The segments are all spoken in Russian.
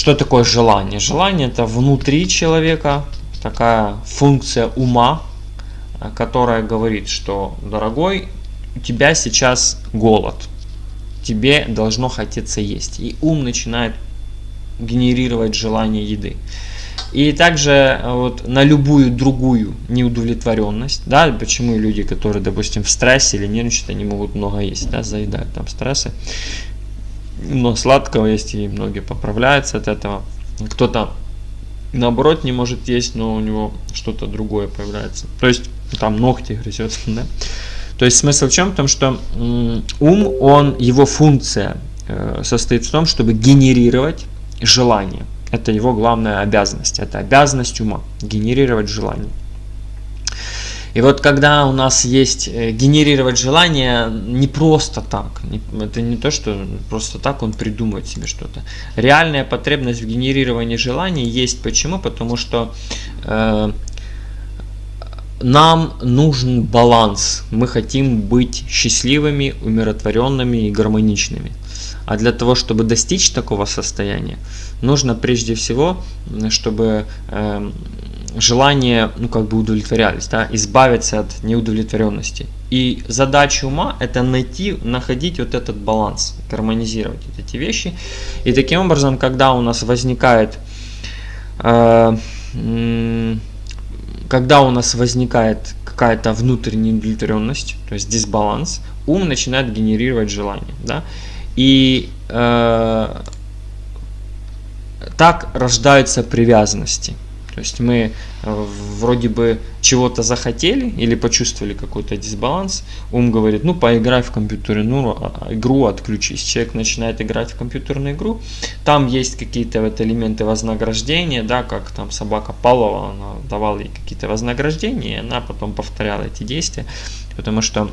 что такое желание? Желание это внутри человека такая функция ума, которая говорит, что, дорогой, у тебя сейчас голод, тебе должно хотеться есть. И ум начинает генерировать желание еды. И также э, вот на любую другую неудовлетворенность, да, почему люди, которые, допустим, в стрессе или нервничают, они могут много есть, да, заедают там стрессы, но сладкого есть, и многие поправляются от этого. Кто-то наоборот не может есть, но у него что-то другое появляется. То есть там ногти грызет, да. То есть смысл в чем? В том, что ум, он, его функция э, состоит в том, чтобы генерировать желание. Это его главная обязанность. Это обязанность ума. Генерировать желание. И вот когда у нас есть э, генерировать желание не просто так, это не то, что просто так он придумает себе что-то. Реальная потребность в генерировании желаний есть. Почему? Потому что э, нам нужен баланс. Мы хотим быть счастливыми, умиротворенными и гармоничными. А для того, чтобы достичь такого состояния, нужно прежде всего, чтобы э, желания ну, как бы удовлетворялись, да, избавиться от неудовлетворенности. И задача ума это найти, находить вот этот баланс, гармонизировать эти вещи. И таким образом, когда у нас возникает э, когда у нас возникает какая-то внутренняя удовлетворенность, то есть дисбаланс, ум начинает генерировать желание. Да? И э, так рождаются привязанности. То есть мы э, вроде бы чего-то захотели или почувствовали какой-то дисбаланс, ум говорит, ну поиграй в компьютерную а, а, игру, отключись. Человек начинает играть в компьютерную игру, там есть какие-то вот элементы вознаграждения, да, как там собака Павлова, она давала ей какие-то вознаграждения, и она потом повторяла эти действия, потому что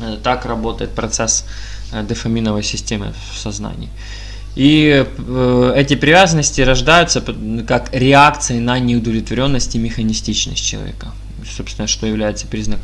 э, так работает процесс э, дофаминовой системы в сознании. И э, эти привязанности рождаются как реакции на неудовлетворенность и механистичность человека. Собственно, что является признаком